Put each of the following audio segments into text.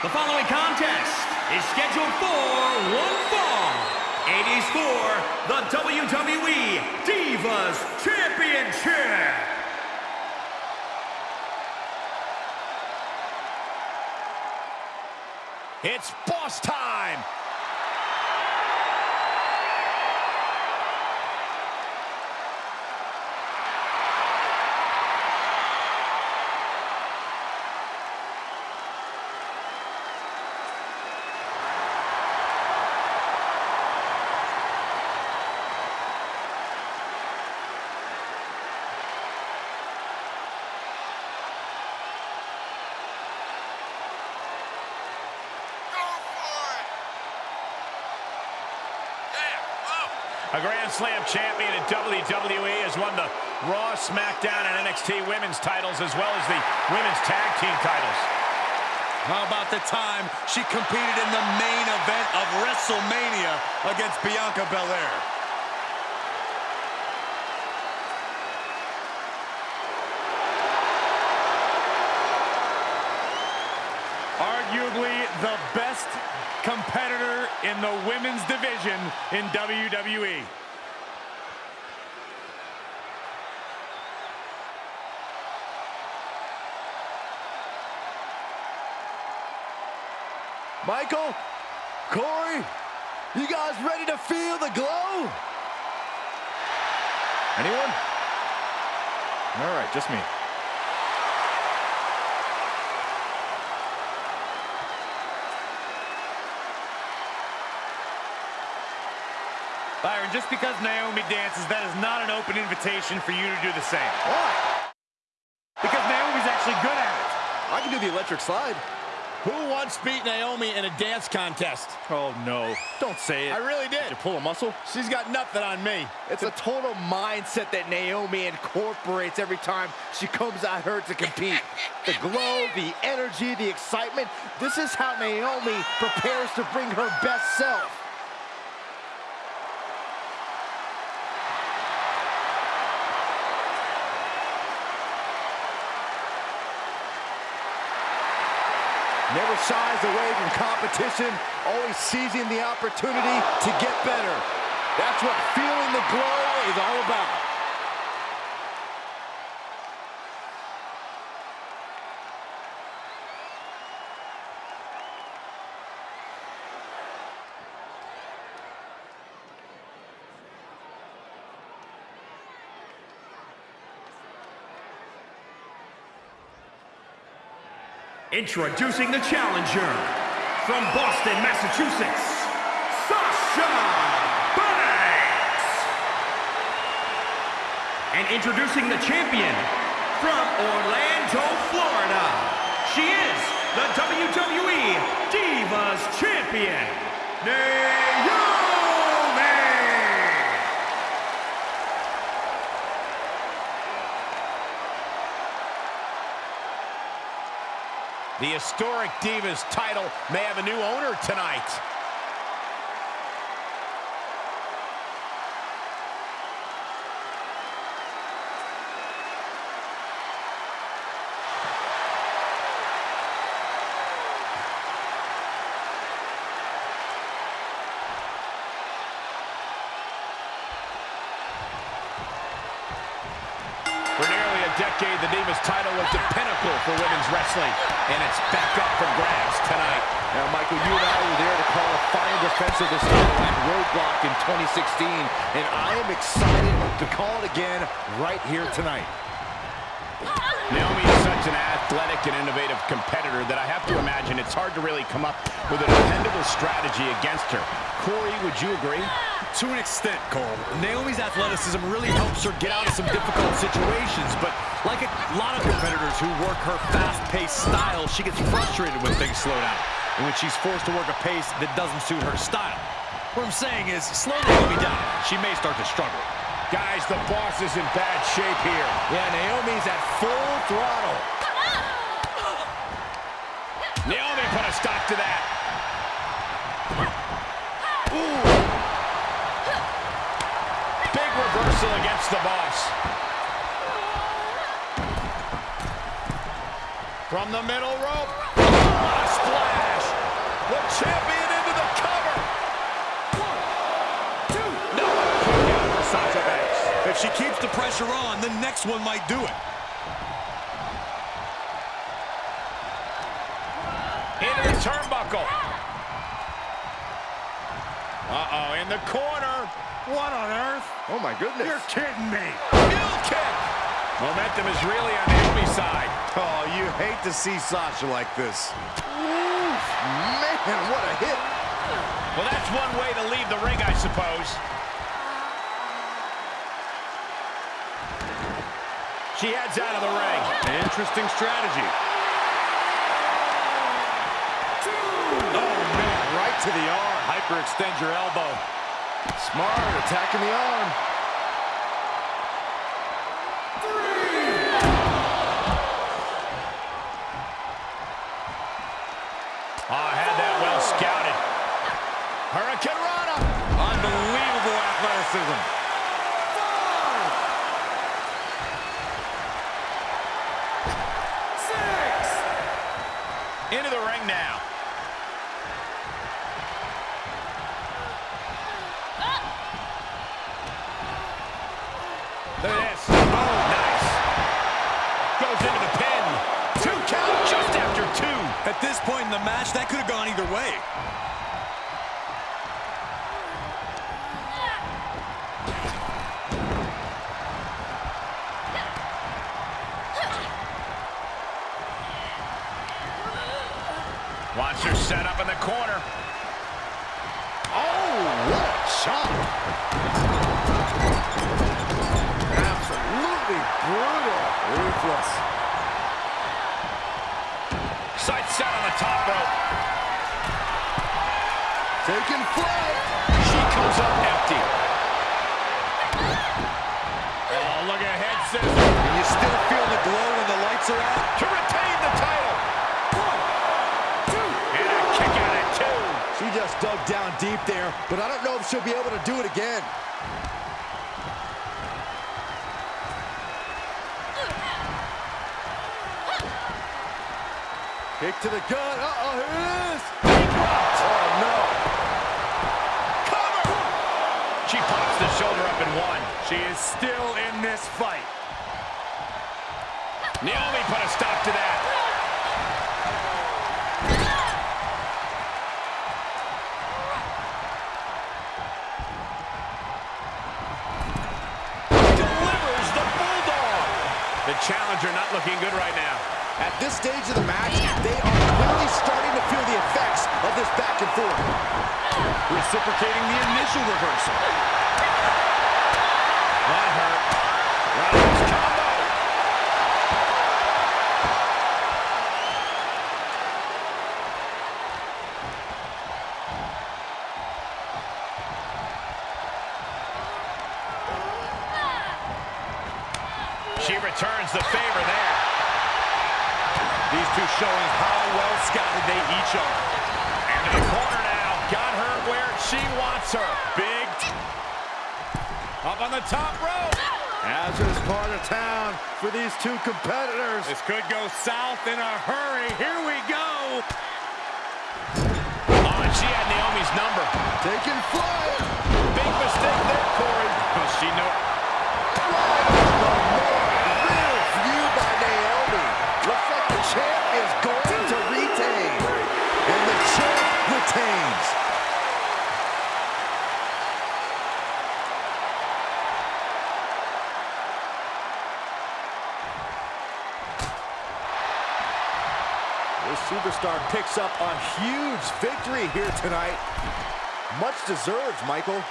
The following contest is scheduled for one fall. It is for the WWE Divas Championship. It's boss time! A Grand Slam champion in WWE has won the Raw, SmackDown, and NXT women's titles as well as the women's tag team titles. How about the time she competed in the main event of WrestleMania against Bianca Belair? Arguably the best competitor in the women's division in WWE. Michael, Corey, you guys ready to feel the glow? Anyone? All right, just me. Byron, just because Naomi dances, that is not an open invitation for you to do the same. Why? Because Naomi's actually good at it. I can do the electric slide. Who once beat Naomi in a dance contest? Oh, no. Don't say it. I really did. Did you pull a muscle? She's got nothing on me. It's a total mindset that Naomi incorporates every time she comes out here to compete. The glow, the energy, the excitement. This is how Naomi prepares to bring her best self. Never shies away from competition, always seizing the opportunity to get better. That's what feeling the glow is all about. Introducing the challenger from Boston, Massachusetts, Sasha Banks. And introducing the champion from Orlando, Florida. She is the WWE Divas Champion, Naomi. The historic Divas title may have a new owner tonight. For nearly a decade, the Divas title was the pinnacle for women's wrestling, and it's back up for grabs tonight. Now, Michael, you and I were there to call a final defense of this Roadblock in 2016, and I am excited to call it again right here tonight. Naomi such an athletic and innovative competitor that I have to imagine it's hard to really come up with a dependable strategy against her. Corey, would you agree? To an extent, Cole. Naomi's athleticism really helps her get out of some difficult situations, but like a lot of competitors who work her fast-paced style, she gets frustrated when things slow down, and when she's forced to work a pace that doesn't suit her style. What I'm saying is, slow Naomi down. She may start to struggle. Guys, the boss is in bad shape here. Yeah, Naomi's at full throttle. Naomi put a stop to that. Ooh. Big reversal against the boss. From the middle rope. A splash. champion into If she keeps the pressure on, the next one might do it. Into the turnbuckle. Uh-oh, in the corner. What on earth? Oh, my goodness. You're kidding me. Heel kick. Momentum is really on Naomi's side. Oh, you hate to see Sasha like this. Man, what a hit. Well, that's one way to leave the ring, I suppose. She heads out of the ring. Interesting strategy. Oh, man, right to the arm. Hyperextend your elbow. Smart, attacking the arm. Oh, ah, I had that well scouted. Hurricanrana. Unbelievable athleticism. At this point in the match, that could have gone either way. Wants her set up in the corner. Oh, what a shot. Absolutely brutal. Ruthless. Set on the top rope. Taking flight. She comes up empty. Oh, look ahead, scissor. Can you still feel the glow when the lights are out? To retain the title. One, two. And a kick out at two. She just dug down deep there, but I don't know if she'll be able to do it again. To the gut. Uh-oh, here it is. Oh, no. Cover. She pops the shoulder up in one. She is still in this fight. Naomi put a stop to that. Delivers the Bulldog. The challenger not looking good right now. At this stage of the match, they are clearly starting to feel the effects of this back and forth. Reciprocating the initial reversal. That hurt. Rollins combo. She returns the favor there. Two showing how well scouted they each are. Into the corner now. Got her where she wants her. Big. Up on the top rope. Hazardous part of town for these two competitors. This could go south in a hurry. Here we go. Oh, and she had Naomi's number. Taking flight. Superstar picks up a huge victory here tonight. Much deserved, Michael.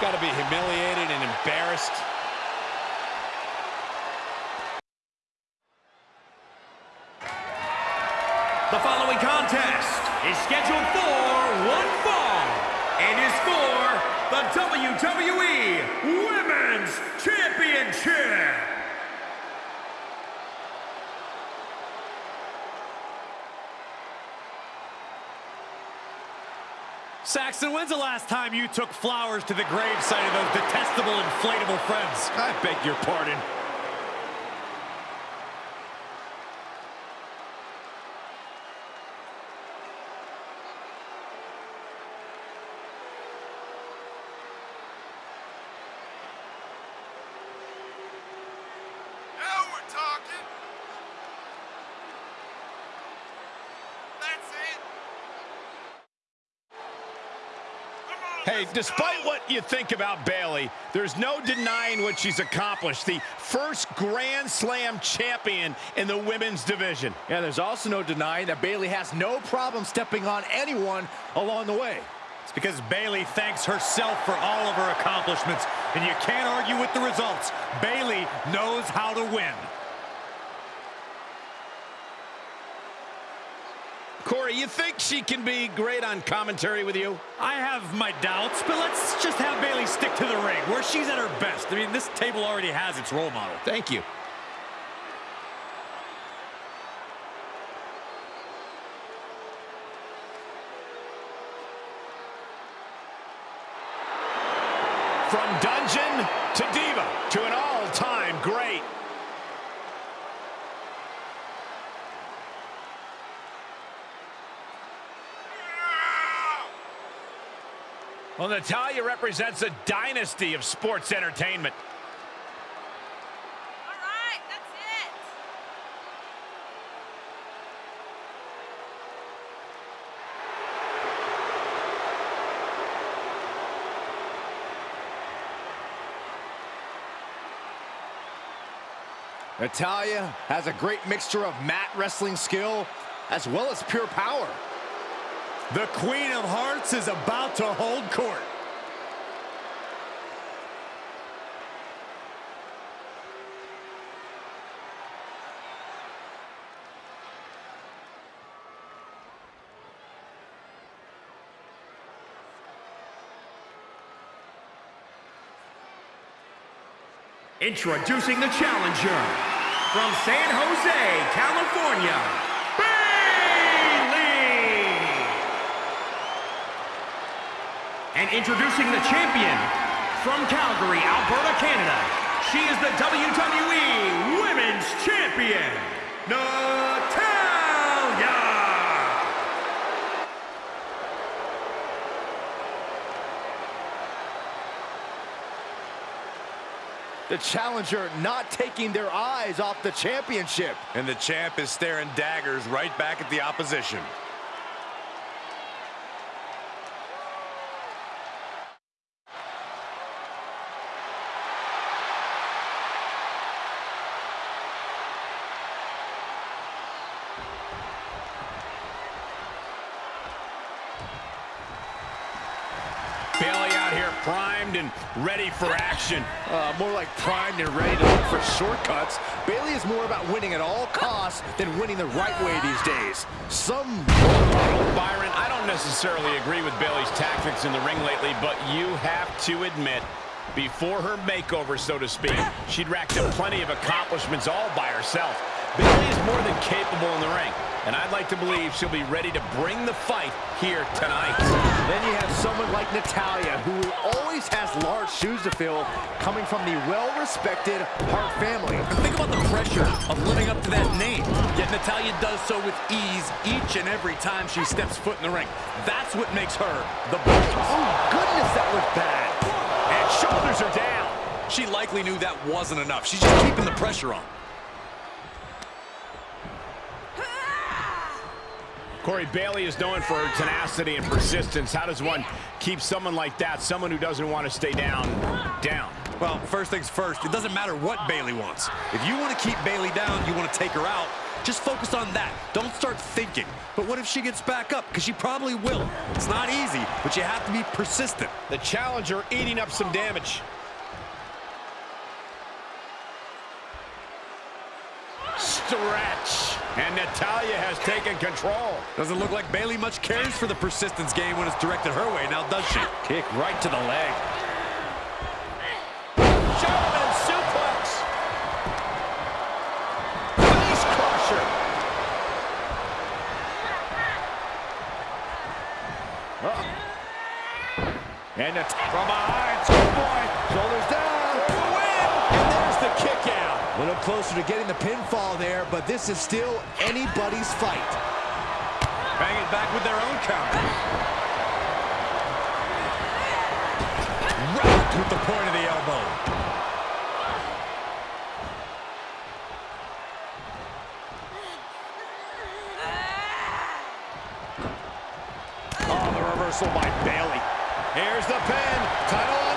Got to be humiliated and embarrassed. Saxton, when's the last time you took flowers to the gravesite of those detestable inflatable friends? I beg your pardon. Despite what you think about Bayley, there's no denying what she's accomplished. The first Grand Slam champion in the women's division. Yeah, there's also no denying that Bayley has no problem stepping on anyone along the way. It's because Bayley thanks herself for all of her accomplishments, and you can't argue with the results. Bayley knows how to win. Corey, you think she can be great on commentary with you? I have my doubts, but let's just have Bayley stick to the ring, where she's at her best. I mean, this table already has its role model. Thank you. From dungeon to diva to an all-time great. Well, Natalya represents a dynasty of sports entertainment. All right, that's it. Natalya has a great mixture of mat wrestling skill as well as pure power. The Queen of Hearts is about to hold court. Introducing the challenger from San Jose, California, And introducing the champion from Calgary, Alberta, Canada. She is the WWE Women's Champion, Natalya. The challenger not taking their eyes off the championship. And the champ is staring daggers right back at the opposition. Bayley out here primed and ready for action. Uh, more like primed and ready to look for shortcuts. Bayley is more about winning at all costs than winning the right way these days. Some Byron, I don't necessarily agree with Bayley's tactics in the ring lately, but you have to admit, before her makeover, so to speak, she'd racked up plenty of accomplishments all by herself. Bayley is more than capable in the ring, and I'd like to believe she'll be ready to bring the fight here tonight. Then you have someone like Natalya, who always has large shoes to fill, coming from the well-respected Hart family. Think about the pressure of living up to that name. Yet Natalya does so with ease each and every time she steps foot in the ring. That's what makes her the boss. Oh, goodness, that was bad. And shoulders are down. She likely knew that wasn't enough. She's just keeping the pressure on. Corey Bayley is known for her tenacity and persistence. How does one keep someone like that, someone who doesn't want to stay down, down? Well, first things first, it doesn't matter what Bayley wants. If you want to keep Bayley down, you want to take her out, just focus on that. Don't start thinking. But what if she gets back up? Because she probably will. It's not easy, but you have to be persistent. The challenger eating up some damage. Stretch. And Natalya has taken control. Doesn't look like Bayley much cares for the persistence game when it's directed her way, now does she? Kick right to the leg. German suplex. Face crusher. Uh. And it's from behind, schoolboy, shoulders A little closer to getting the pinfall there, but this is still anybody's fight. Bang it back with their own counter. Rocked with the point of the elbow. Oh, the reversal by Bayley. Here's the pin. Title.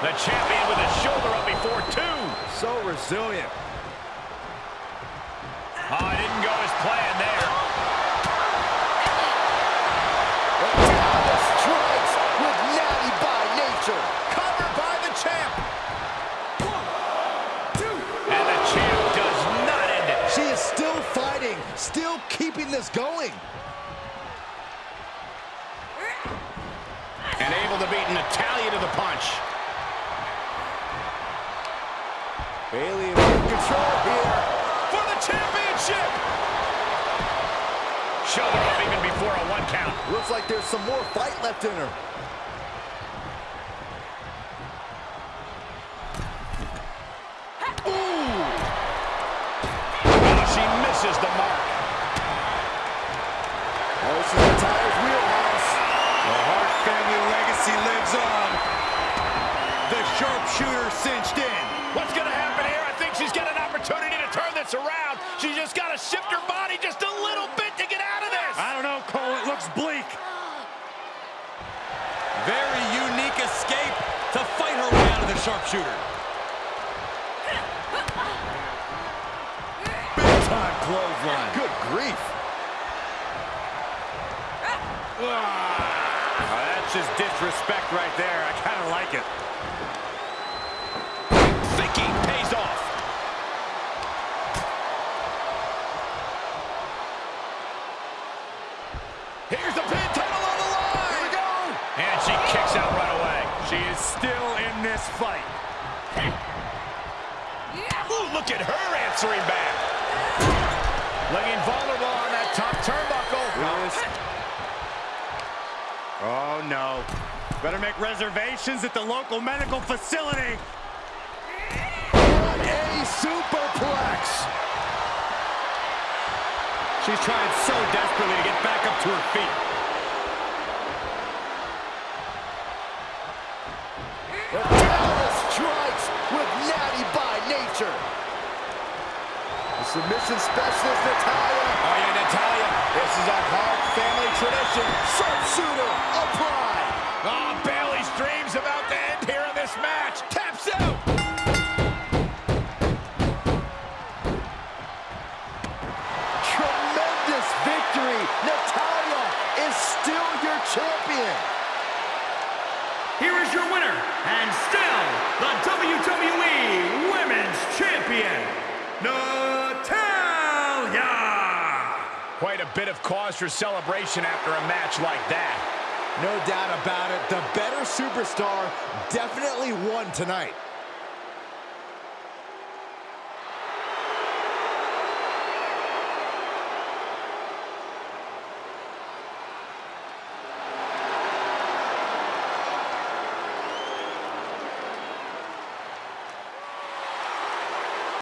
The champion with his shoulder up before two. So resilient. Oh, it didn't go as planned there. Dallas strikes with natty by nature. Covered by the champ. And the champ does not end it. She is still fighting, still keeping this going. And able to beat Natalya to the punch. Bayley in control here. For the championship! Shoulder up even before a one count. Looks like there's some more fight left in her. Oh, she misses the mark. Oh, this is Natalya's wheelhouse. The Hart family legacy lives on. The sharpshooter cinched in. Just got to shift her body just a little bit to get out of this. I don't know, Cole. It looks bleak. Very unique escape to fight her way out of the sharpshooter. Big time clothesline. Good grief. Oh, that's just disrespect right there. I kind of like it. Reservations local medical facility. What a superplex. She's trying so desperately to get back up to her feet. Strikes with natty by nature. The submission specialist, Natalya. Oh, yeah, Natalya. This is a Hart family tradition. Sharpshooter applied. Here is your winner, and still the WWE Women's Champion, Natalya! Quite a bit of cause for celebration after a match like that. No doubt about it. The better superstar definitely won tonight.